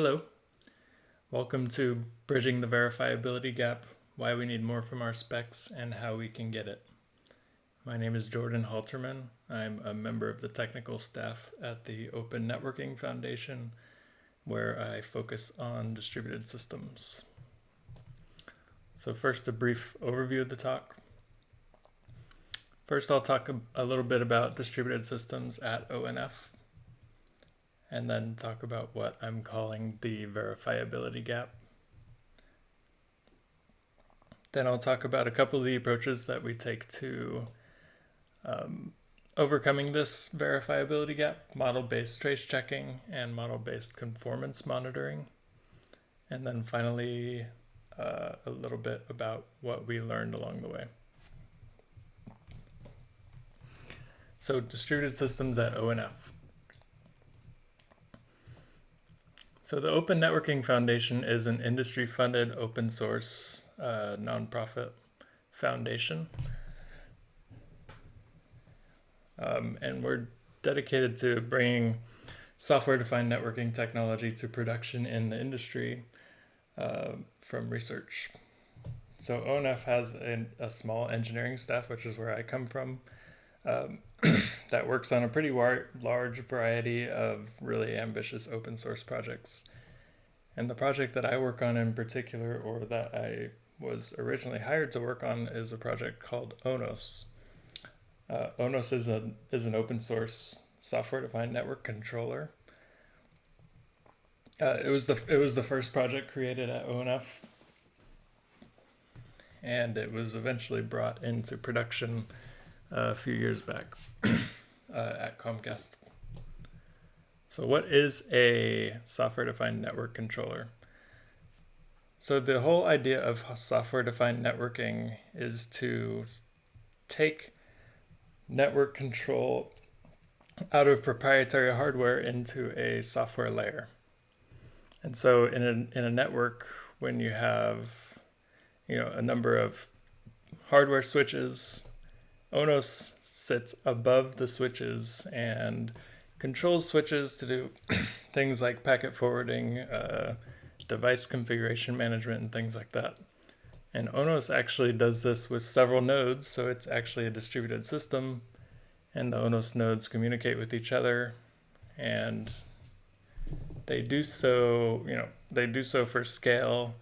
Hello. Welcome to Bridging the Verifiability Gap, why we need more from our specs and how we can get it. My name is Jordan Halterman. I'm a member of the technical staff at the Open Networking Foundation, where I focus on distributed systems. So first, a brief overview of the talk. First, I'll talk a little bit about distributed systems at ONF and then talk about what I'm calling the verifiability gap. Then I'll talk about a couple of the approaches that we take to um, overcoming this verifiability gap, model-based trace checking and model-based conformance monitoring. And then finally, uh, a little bit about what we learned along the way. So distributed systems at ONF. So the Open Networking Foundation is an industry-funded open source uh, nonprofit foundation. Um, and we're dedicated to bringing software-defined networking technology to production in the industry uh, from research. So ONF has a, a, small engineering staff, which is where I come from, um, that works on a pretty large variety of really ambitious open source projects. And the project that I work on in particular, or that I was originally hired to work on, is a project called ONOS. Uh, ONOS is, a, is an open source software-defined network controller. Uh, it was the it was the first project created at ONF, and it was eventually brought into production a few years back uh, at Comcast. So what is a software-defined network controller? So the whole idea of software-defined networking is to take network control out of proprietary hardware into a software layer. And so in a, in a network, when you have you know, a number of hardware switches Onos sits above the switches and controls switches to do things like packet forwarding, uh, device configuration management, and things like that. And Onos actually does this with several nodes, so it's actually a distributed system, and the Onos nodes communicate with each other, and they do so, you know, they do so for scale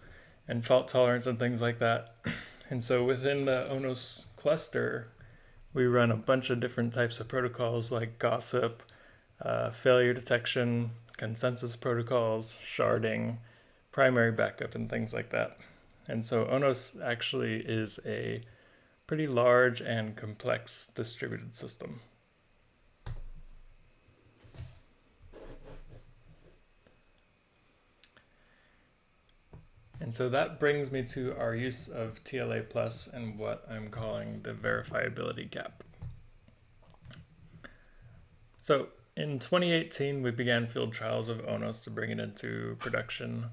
and fault tolerance and things like that. And so within the Onos cluster, we run a bunch of different types of protocols like gossip, uh, failure detection, consensus protocols, sharding, primary backup, and things like that. And so Onos actually is a pretty large and complex distributed system. And so that brings me to our use of TLA plus and what I'm calling the verifiability gap. So in 2018, we began field trials of ONOS to bring it into production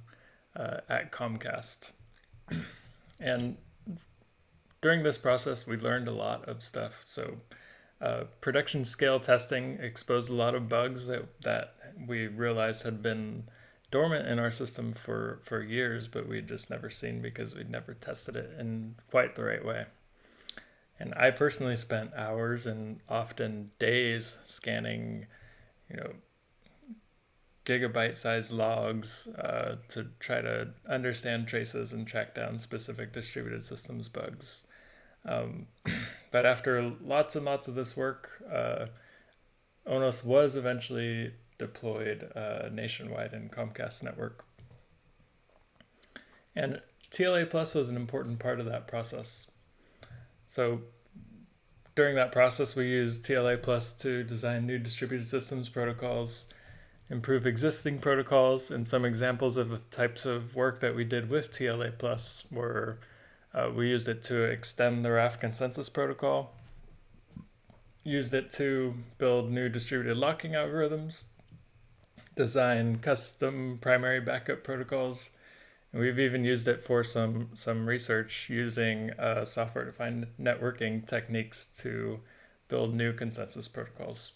uh, at Comcast. and during this process, we learned a lot of stuff. So uh, production scale testing exposed a lot of bugs that, that we realized had been dormant in our system for, for years, but we'd just never seen because we'd never tested it in quite the right way. And I personally spent hours and often days scanning, you know, gigabyte sized logs uh, to try to understand traces and track down specific distributed systems bugs. Um, but after lots and lots of this work, uh, ONOS was eventually deployed uh, nationwide in Comcast network. And TLA Plus was an important part of that process. So during that process, we used TLA Plus to design new distributed systems protocols, improve existing protocols, and some examples of the types of work that we did with TLA Plus were uh, we used it to extend the Raft consensus protocol, used it to build new distributed locking algorithms design custom primary backup protocols. And we've even used it for some, some research using uh, software-defined networking techniques to build new consensus protocols.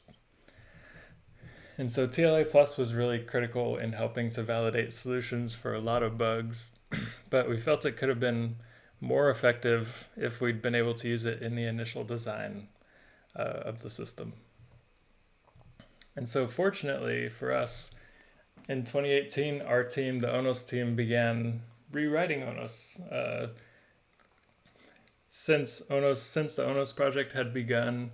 And so TLA Plus was really critical in helping to validate solutions for a lot of bugs, but we felt it could have been more effective if we'd been able to use it in the initial design uh, of the system. And so fortunately for us, in 2018, our team, the Onos team, began rewriting Onos. Uh, since Onos, since the Onos project had begun,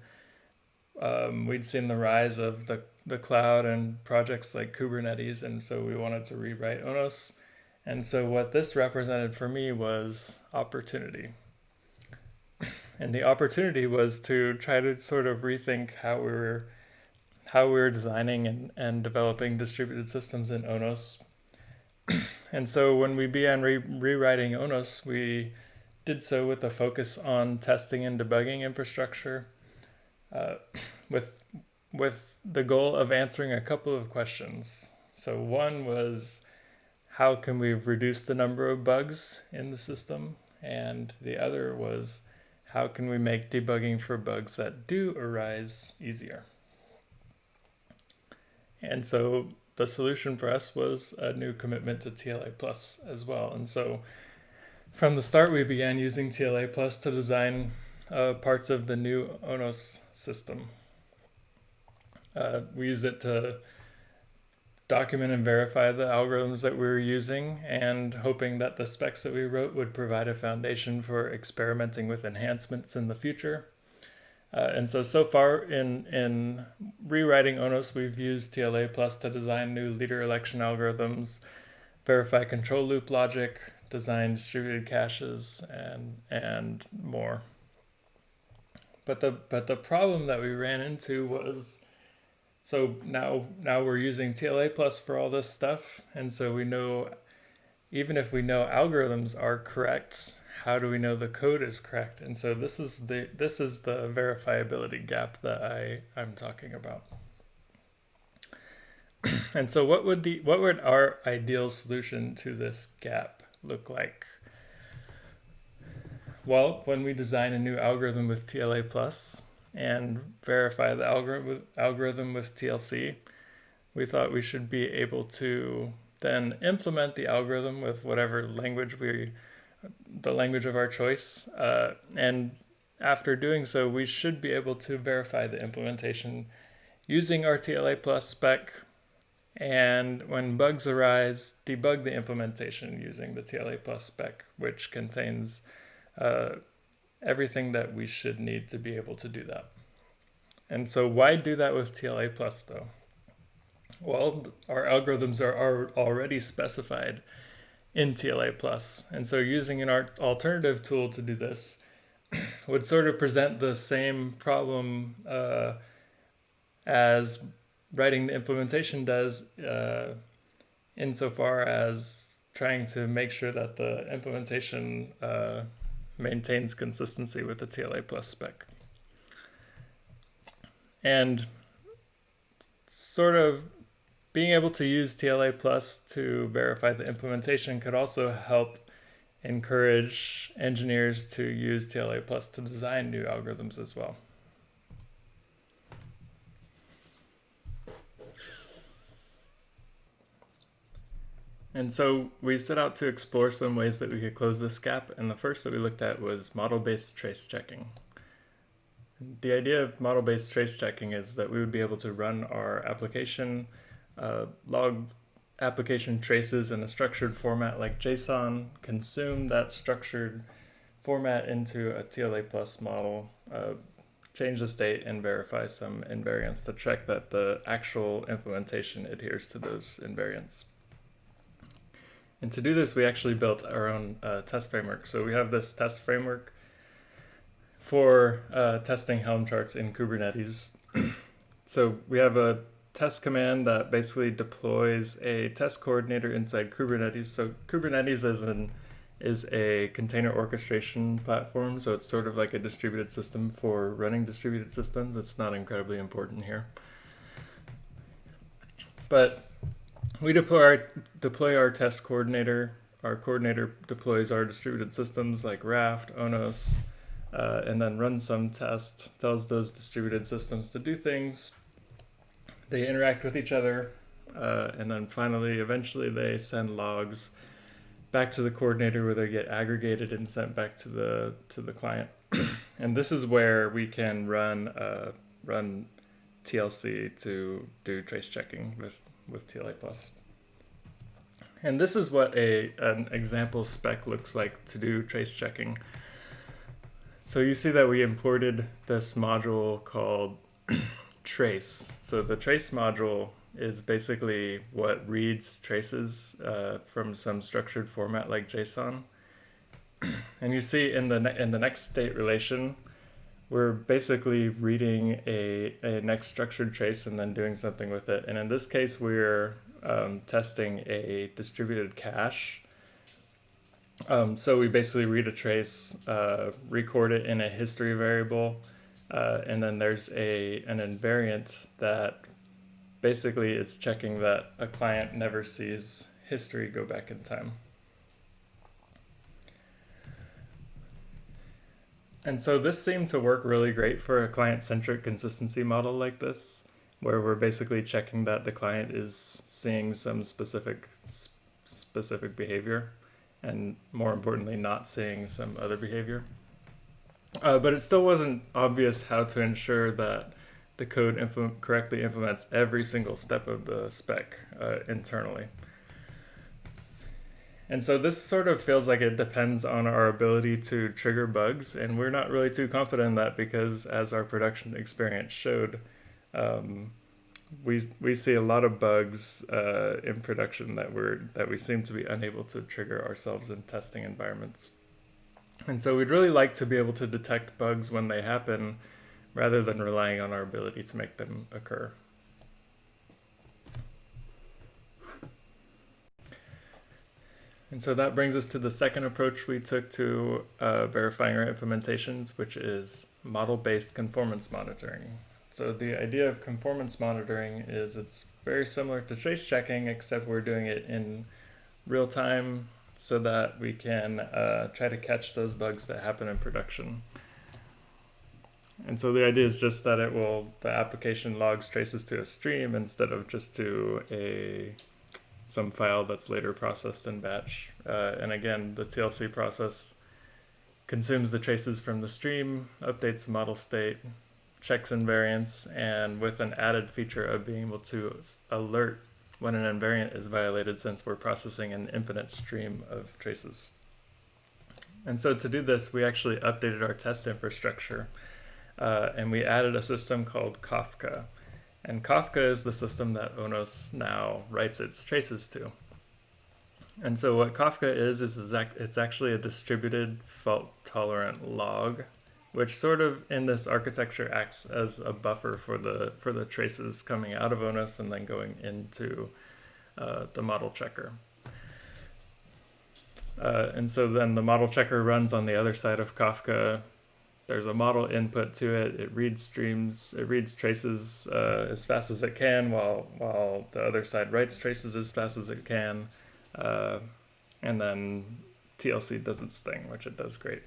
um, we'd seen the rise of the, the cloud and projects like Kubernetes, and so we wanted to rewrite Onos. And so what this represented for me was opportunity. And the opportunity was to try to sort of rethink how we were how we were designing and, and developing distributed systems in Onos. and so when we began re- rewriting Onos, we did so with a focus on testing and debugging infrastructure uh, with with the goal of answering a couple of questions. So one was how can we reduce the number of bugs in the system? And the other was how can we make debugging for bugs that do arise easier? And so the solution for us was a new commitment to TLA Plus as well. And so from the start, we began using TLA Plus to design uh, parts of the new ONOS system. Uh, we used it to document and verify the algorithms that we were using and hoping that the specs that we wrote would provide a foundation for experimenting with enhancements in the future. Uh, and so, so far in, in rewriting ONOS, we've used TLA Plus to design new leader election algorithms, verify control loop logic, design distributed caches, and, and more. But the, but the problem that we ran into was so now now we're using TLA plus for all this stuff, and so we know even if we know algorithms are correct, how do we know the code is correct? And so this is the this is the verifiability gap that I I'm talking about. and so what would the what would our ideal solution to this gap look like? Well, when we design a new algorithm with TLA plus, and verify the algorithm algorithm with TLC, we thought we should be able to then implement the algorithm with whatever language we, the language of our choice. Uh, and after doing so, we should be able to verify the implementation using our TLA plus spec. And when bugs arise, debug the implementation using the TLA plus spec, which contains uh, everything that we should need to be able to do that. And so why do that with TLA plus though? Well, our algorithms are, are already specified in TLA plus. And so using an alternative tool to do this would sort of present the same problem uh, as writing the implementation does uh, insofar as trying to make sure that the implementation uh, maintains consistency with the TLA plus spec. And sort of being able to use TLA plus to verify the implementation could also help encourage engineers to use TLA plus to design new algorithms as well. And so we set out to explore some ways that we could close this gap, and the first that we looked at was model-based trace checking. The idea of model-based trace checking is that we would be able to run our application, uh, log application traces in a structured format like JSON, consume that structured format into a TLA plus model, uh, change the state and verify some invariants to check that the actual implementation adheres to those invariants. And to do this, we actually built our own uh, test framework. So we have this test framework for uh, testing Helm charts in Kubernetes. so we have a test command that basically deploys a test coordinator inside Kubernetes. So Kubernetes is an is a container orchestration platform, so it's sort of like a distributed system for running distributed systems. It's not incredibly important here. But we deploy our, deploy our test coordinator. Our coordinator deploys our distributed systems like Raft, Onos, uh, and then runs some test, tells those distributed systems to do things, they interact with each other, uh, and then finally, eventually, they send logs back to the coordinator where they get aggregated and sent back to the to the client. and this is where we can run uh, run TLC to do trace checking with with TLA plus. And this is what a an example spec looks like to do trace checking. So you see that we imported this module called trace. So the trace module is basically what reads traces uh, from some structured format like JSON. and you see in the in the next state relation, we're basically reading a, a next structured trace and then doing something with it. And in this case, we're um, testing a distributed cache. Um, so we basically read a trace, uh, record it in a history variable, uh, and then there's a an invariant that basically is checking that a client never sees history go back in time. And so this seemed to work really great for a client-centric consistency model like this, where we're basically checking that the client is seeing some specific specific behavior, and more importantly, not seeing some other behavior. Uh, but it still wasn't obvious how to ensure that the code correctly implements every single step of the spec uh, internally. And so this sort of feels like it depends on our ability to trigger bugs, and we're not really too confident in that because, as our production experience showed, um, we we see a lot of bugs uh, in production that we're that we seem to be unable to trigger ourselves in testing environments. And so we'd really like to be able to detect bugs when they happen, rather than relying on our ability to make them occur. And so that brings us to the second approach we took to uh, verifying our implementations, which is model-based conformance monitoring. So the idea of conformance monitoring is it's very similar to trace checking, except we're doing it in real time so that we can uh, try to catch those bugs that happen in production. And so the idea is just that it will, the application logs traces to a stream instead of just to a some file that's later processed in batch. Uh, and again, the TLC process consumes the traces from the stream, updates the model state, checks invariants, and with an added feature of being able to alert when an invariant is violated since we're processing an infinite stream of traces. And so to do this, we actually updated our test infrastructure uh, and we added a system called Kafka. And Kafka is the system that Onos now writes its traces to. And so what Kafka is, is it's actually a distributed fault tolerant log, which sort of in this architecture acts as a buffer for the for the traces coming out of ONOS and then going into uh, the model checker. Uh, and so then the model checker runs on the other side of Kafka there's a model input to it. It reads streams, it reads traces uh, as fast as it can, while while the other side writes traces as fast as it can, uh, and then TLC does its thing, which it does great.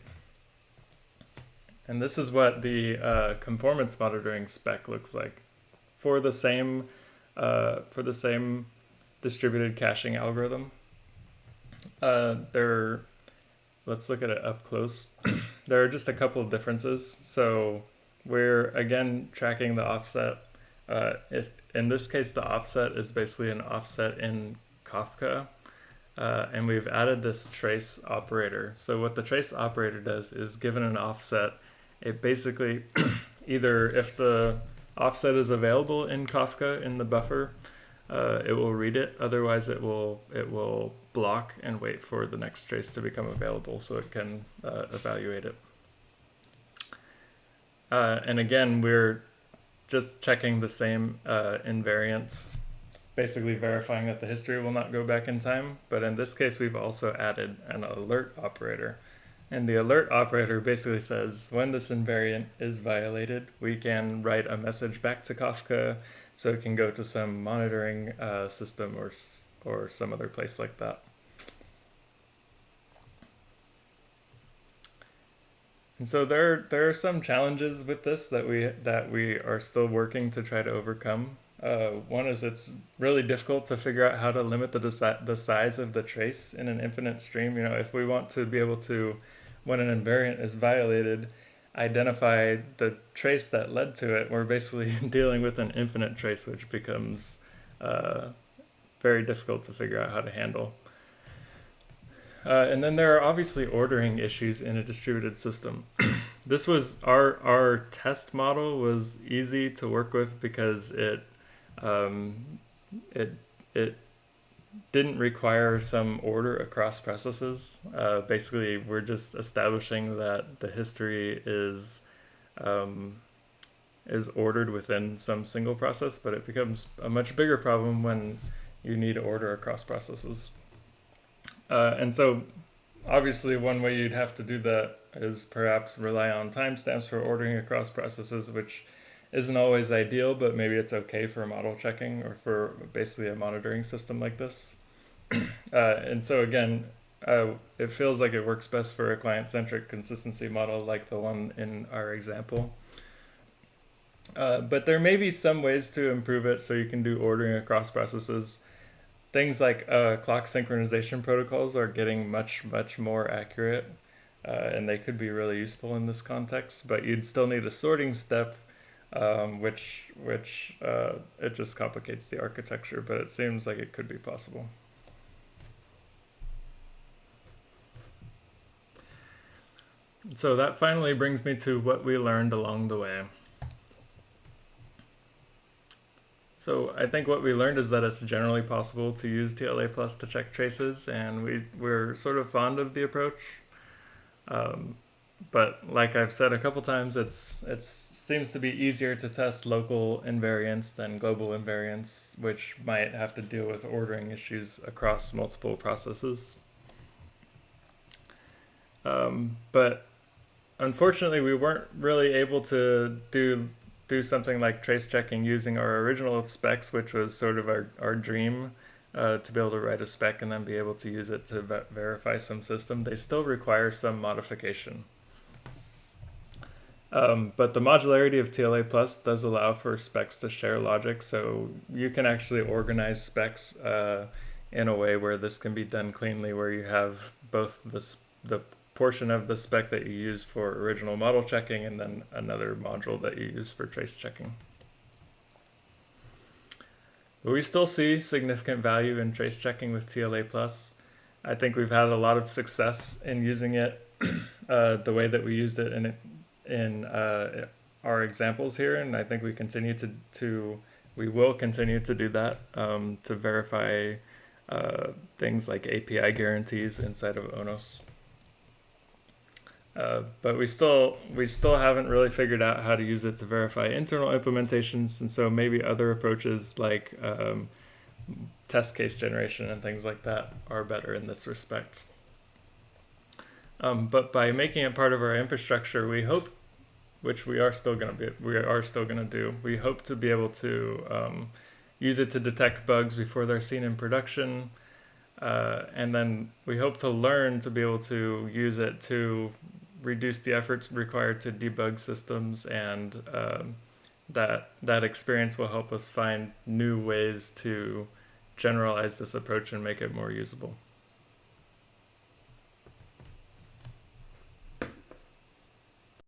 And this is what the uh, conformance monitoring spec looks like for the same uh, for the same distributed caching algorithm. Uh, there let's look at it up close. there are just a couple of differences. So we're again tracking the offset. Uh, if in this case, the offset is basically an offset in Kafka. Uh, and we've added this trace operator. So what the trace operator does is given an offset, it basically either if the offset is available in Kafka in the buffer, uh, it will read it. Otherwise, it will it will block and wait for the next trace to become available so it can uh, evaluate it. Uh, and again, we're just checking the same uh, invariants, basically verifying that the history will not go back in time. But in this case, we've also added an alert operator. And the alert operator basically says when this invariant is violated, we can write a message back to Kafka so it can go to some monitoring uh, system or or some other place like that. And so there there are some challenges with this that we that we are still working to try to overcome. Uh, one is it's really difficult to figure out how to limit the the size of the trace in an infinite stream. You know, if we want to be able to, when an invariant is violated, identify the trace that led to it, we're basically dealing with an infinite trace, which becomes uh, very difficult to figure out how to handle. Uh, and then there are obviously ordering issues in a distributed system. this was our our test model was easy to work with because it um, it it didn't require some order across processes. Uh, basically, we're just establishing that the history is um, is ordered within some single process, but it becomes a much bigger problem when you need order across processes. Uh, and so, obviously, one way you'd have to do that is perhaps rely on timestamps for ordering across processes, which isn't always ideal, but maybe it's okay for model checking or for basically a monitoring system like this. uh, and so again, uh, it feels like it works best for a client-centric consistency model like the one in our example. Uh, but there may be some ways to improve it so you can do ordering across processes. Things like uh, clock synchronization protocols are getting much, much more accurate, uh, and they could be really useful in this context, but you'd still need a sorting step um, which which uh, it just complicates the architecture, but it seems like it could be possible. So that finally brings me to what we learned along the way. So I think what we learned is that it's generally possible to use TLA plus to check traces, and we, we're sort of fond of the approach. Um, but like I've said a couple times, it's it seems to be easier to test local invariants than global invariants, which might have to deal with ordering issues across multiple processes. Um, but unfortunately, we weren't really able to do do something like trace checking using our original specs, which was sort of our, our dream uh, to be able to write a spec and then be able to use it to verify some system. They still require some modification. Um, but the modularity of TLA Plus does allow for specs to share logic, so you can actually organize specs uh, in a way where this can be done cleanly, where you have both the, the portion of the spec that you use for original model checking and then another module that you use for trace checking. But we still see significant value in trace checking with TLA Plus. I think we've had a lot of success in using it uh, the way that we used it, and it in uh, our examples here, and I think we continue to to we will continue to do that um, to verify uh, things like API guarantees inside of Onos. Uh, but we still we still haven't really figured out how to use it to verify internal implementations, and so maybe other approaches like um, test case generation and things like that are better in this respect. Um, but by making it part of our infrastructure, we hope which we are still going to be we are still going to do. We hope to be able to um, use it to detect bugs before they're seen in production, uh, and then we hope to learn to be able to use it to reduce the efforts required to debug systems, and um, that that experience will help us find new ways to generalize this approach and make it more usable.